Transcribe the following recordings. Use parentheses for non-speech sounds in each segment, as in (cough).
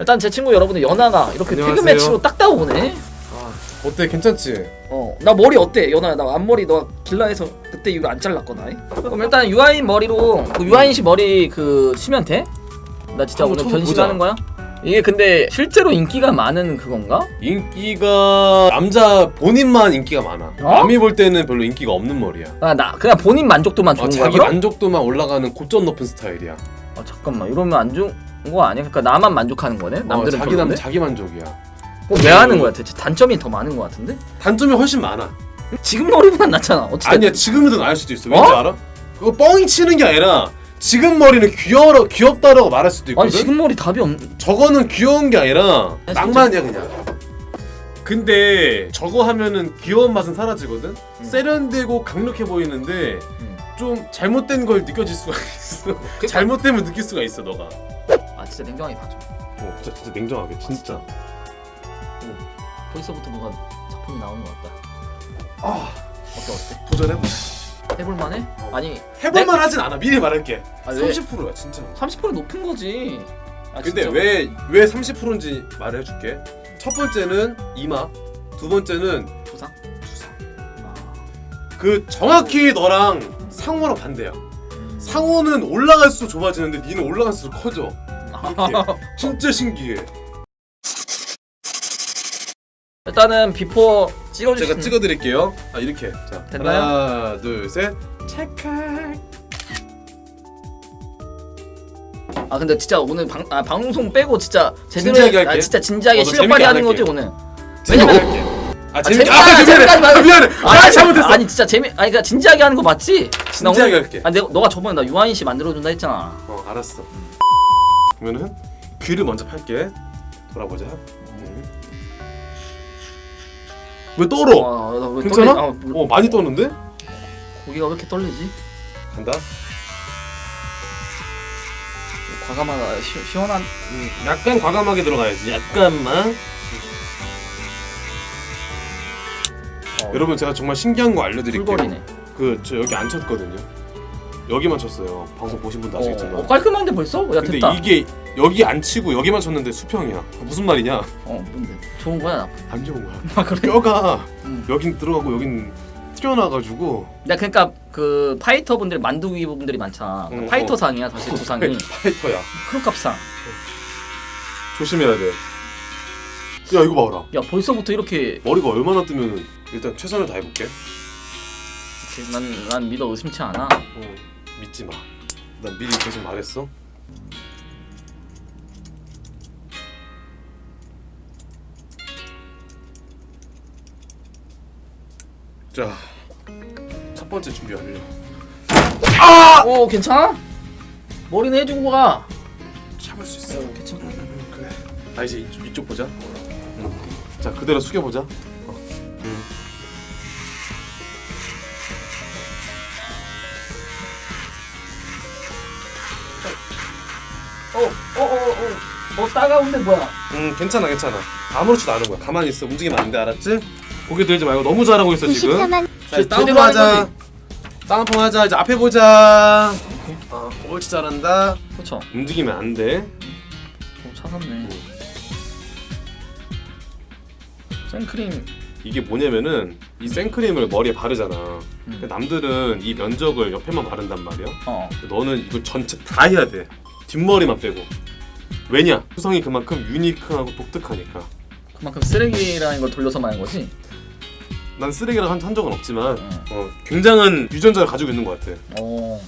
일단 제 친구 여러분들 연아가 이렇게 퇴근. 매치로 딱 따오네 아, 어때 괜찮지? 어나 머리 어때 연아야 나 앞머리 너 길라해서 그때 이거 안 잘랐거나 이? 그럼 일단 유아인 머리로 그 유아인 씨 머리 그 치면 돼? 나 진짜 오늘. 변신하는 거야? 이게 근데 실제로 인기가 많은 그건가? 인기가 남자 본인만 인기가 많아. 어? 남이 볼 때는 별로 인기가 없는 머리야. 아 나 그냥 본인 만족도만 좋은 어, 거야 자기 그럼? 만족도만 올라가는 고점 높은 스타일이야. 아 잠깐만 이러면 안 좋은 거 아니야? 그러니까 나만 만족하는 거네? 어, 남들은 자기 남? 자기 만족이야. 왜 하는 거야 대체? 단점이 더 많은 거 같은데? 단점이 훨씬 많아. 지금 머리보단 낫잖아 어쨌든 아니야 지금은 더 나을 수도 있어. 왠지 어? 알아? 그거 뻥이 치는 게 아니라 지금 머리는 귀여워 귀엽다라고 말할 수도 있거든. 아니 지금 머리 답이 없... 저거는 귀여운 게 아니라 아, 낭만이야 그냥. 근데 저거 하면은 귀여운 맛은 사라지거든. 세련되고 강력해 보이는데 음. 좀 잘못된 걸 느껴질 수가 (laughs) 있어. 잘못됨을 느낄 수가 있어 너가. 아 진짜 냉정하게 봐줘 어, 진짜, 진짜 냉정하게 진짜. 벌써부터 뭐가 작품이 나오는 것 같다 아 어때 어때? 도전해봐. 해볼만해? 아니 해볼만 하진 않아. 미리 말할게. 아, 왜? 30%야 진짜. 30% 높은 거지 아, 근데 진짜? 왜왜 30%인지 말을 해줄게. 첫 번째는 이마, 두 번째는 부상? 두상. 아, 그 정확히 너랑 상호랑 반대야. 음. 상호는 올라갈수록 좁아지는데 니는 올라갈수록 커져. 이렇게. (laughs) 진짜 신기해. 일단은 before 찍어주시 제가 찍어드릴게요. 아 이렇게. 자 됐나요? 하나, 둘, 셋. 찰칵. 아 근데 진짜 오늘 방, 아, 방송 빼고 진짜 제대로 진지하게 해- 아, 할게. 진짜 진지하게 어, 너 실력 발휘하는 안 거지. 오늘 재밌게 왜냐면- 할게. 아 재밌게 재밌게. 아, 아 재밌게 하지 미안해. 말고. 아 미안해. 아 잘못했어. 아니 진짜 재미 아니 그러니까 진지하게 하는 거 맞지? 나 진지하게 오늘- 할게. 아 내가 너가 저번에 나 유아인 씨 만들어 준다 했잖아 어 알았어. 그러면은 귀를 먼저 팔게. 돌아보자. 음. 왜 떨어? 와, 나왜 괜찮아? 떨리- 아, 물- 어 많이 떠는데? 고기가 왜 이렇게 떨리지? 간다. 과감하다 시, 시원한 음, 약간 과감하게 들어가야지. 약간만. 어, 여러분 제가 정말 신기한 거 알려드릴게요. 풀거리네 그 저 여기 안 쳤거든요. 여기만 쳤어요. 방송 보신 분도 아시겠지만. 어, 어, 깔끔한데 벌써? 야 근데 됐다 이게 여기 안 치고 여기만 쳤는데 수평이야. 무슨 말이냐? 어 뭔데 좋은 거야 나쁜 안 좋은 거야. 아 그래? 뼈가 음. 여긴 들어가고 여긴 튀어나가지고 나 그러니까 그 파이터 분들 만두기 분들이 많잖아 응, 파이터 어. 상이야 사실 두상이 (laughs) 파이터야. 크롭값상 조심해야 조심해야 돼. 야 이거 봐라. 야 벌써부터 이렇게 머리가 얼마나 뜨면 일단 최선을 다해볼게. 난, 난 믿어 의심치 않아 어, 믿지 마. 난 미리 계속 말했어. 자, 첫 번째 준비 완료. 어 괜찮아? 머리는 해주고 가 참을 수 있어. 어, 괜찮아 그래. 아 이제 이쪽, 이쪽 보자. 응. 자 그대로 숙여 보자. 어, 따가운데 뭐야 응 괜찮아 괜찮아. 아무렇지도 않은 거야. 가만히 있어. 움직이면 안 돼 알았지? 고개 들지 말고 너무 잘하고 있어 지금. 94만 자 이제 다운펌 하자. 다운펌 하자. 이제 앞에 보자. 어, 옳지 잘한다. 그쵸 움직이면 안 돼. 어, 차갑네 생크림 이게 뭐냐면은 이 생크림을 머리에 바르잖아. 음. 남들은 이 면적을 옆에만 바른단 말이야. 어 너는 이걸 전체 다 해야 돼. 뒷머리만 빼고. 왜냐? 수성이 그만큼 유니크하고 독특하니까. 그만큼 쓰레기라는 걸 돌려서 말한 거지? 난 쓰레기랑 한, 한 적은 없지만 응. 어, 굉장한 유전자를 가지고 있는 것 같아. 어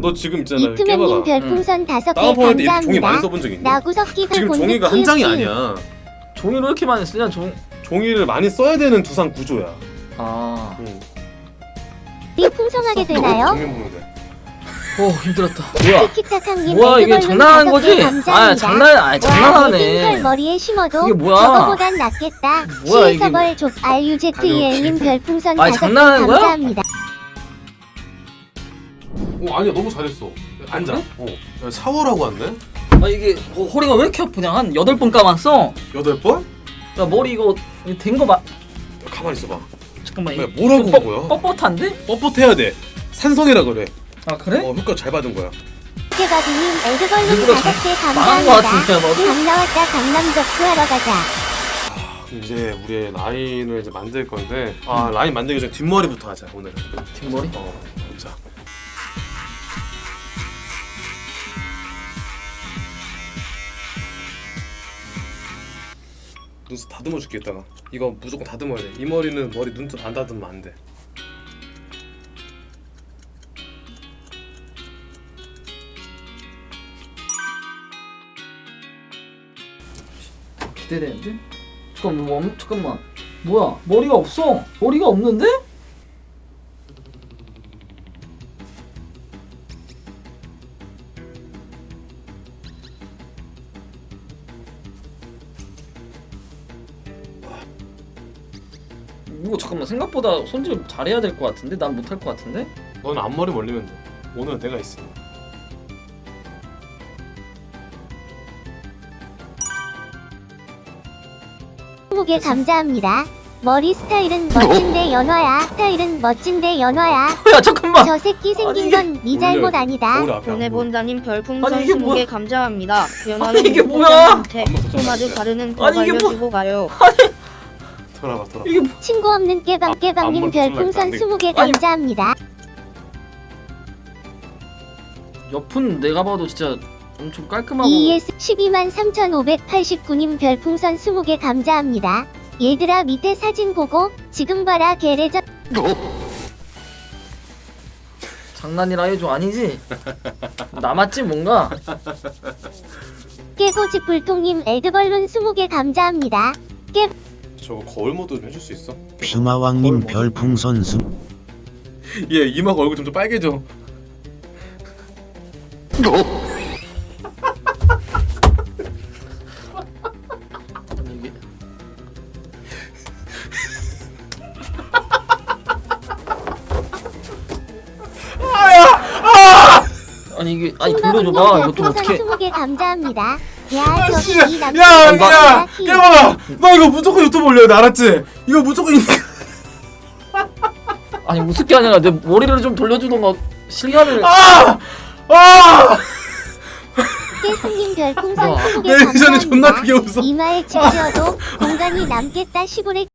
너 지금 있잖아. 이트맨님 깨봐봐. 별풍선 다섯 개 이렇게 종이 많이 감사합니다. 써본 적 있니? 나구석기가 지금 종이가 한 장이. 아니야. 종이로 이렇게 많이 쓰냐 종... 종이를 많이 써야 되는 두상 구조야. 아... 응. 이 풍성하게 되나요? 오 힘들었다 뭐야 뭐야 이게 장난하는 거지? 아 장난 아니 와, 내 장난하네 머리에 심어도 이게 뭐야? 저거보단 낫겠다. 뭐야, 이게 시서벌 족 RUZEL님 별풍선 개 장난하는 거야? 감사합니다. 어 아니야 너무 잘했어. 앉아. 그래? 어. 야, 샤워라고 왔네. 아 이게 어, 허리가 왜 이렇게 아프냐 한 여덟 번 감았어 여덟 번? 야 머리 이거 된거 봐. 야, 가만히 있어봐. 잠깐만 야, 뭐라고 뻣- 한 거야? 뻣뻣한데? 뻣뻣해야 돼. 산성이라 그래. 아 그래? 어 효과 잘 받은 거야. 5개 망한 거 같은데, 감사합니다. 강 나왔다 강남 덕후 하러 가자. 이제 우리의 라인을 이제 만들 건데 아 라인 만들기 전에 뒷머리부터 하자 오늘은 뒷머리? 어 자. 눈썹 다듬어 줄게 이따가 이거 무조건 다듬어야 돼이 머리는 머리 눈썹 안 다듬으면 안돼 기대되는데? 잠깐만 뭐, 잠깐만. 뭐야? 머리가 없어? 머리가 없는데? 이거 잠깐만 생각보다 손질 잘해야 될 것 같은데? 난 못할 것 같은데? 넌 앞머리 올리면 돼 오늘은 내가 있어 개 감사합니다. 머리 스타일은 멋진데 연화야. 스타일은 멋진데 연화야. (laughs) 야 잠깐만 저 새끼 생긴 아니, 건네 잘못 아니다. 보여. 보내본다님 별풍선 아니, 이게 20개 뭐야? 감사합니다. 연하는 이게 뭐야? 거 아니, 이게 뭐- 알려주고 가요. (laughs) 돌아봐 돌아봐 이게 뭐- 친구 없는 깨방 앞- 깨방님 별풍선 날까? 스무 개 아니. 감사합니다. 옆은 내가 봐도 진짜 엄청 깔끔하고 ES 12만 3,589님 별풍선 20개 감사합니다. 얘들아 밑에 사진 보고 지금 봐라 개레전 장난이라 해줘 아니지? (laughs) 남았지 뭔가? 깨고지 불통님 에드벌룬 20개 감사합니다. 저거 거울 모드 좀 해줄 수 있어? 퓨마왕님 별풍선 수 얘 (laughs) 이마가 얼굴 점점 빨개져 아니 이게 아니 돌려줘봐 좀 어떻게 20개 감사합니다. 야 아, 저기 씨. 야, 나- 야, 깨봐. 너 이거 무조건 유튜브 올려야 돼, 알았지? 이거 무조건 인- (laughs) 아니 우습게 아니라 내 머리를 좀 돌려주던가 실감을 아, 아, 깨승님 별풍선 와. 20개 내 예전에 존나 감사합니다. 크게 웃어. 이마에 집지어도 공간이 남겠다 시골에